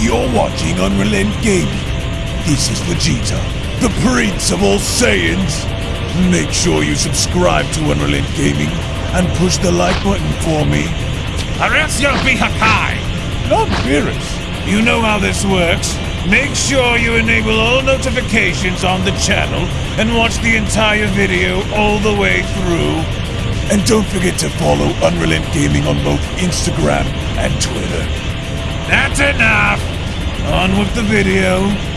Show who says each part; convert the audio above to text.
Speaker 1: You're watching Unrelent Gaming. This is Vegeta, the Prince of all Saiyans. Make sure you subscribe to Unrelent Gaming and push the like button for me.
Speaker 2: Or else you'll be Hakai!
Speaker 1: Not Beerus.
Speaker 2: You know how this works. Make sure you enable all notifications on the channel and watch the entire video all the way through.
Speaker 1: And don't forget to follow Unrelent Gaming on both Instagram and Twitter.
Speaker 2: That's enough! On with the video.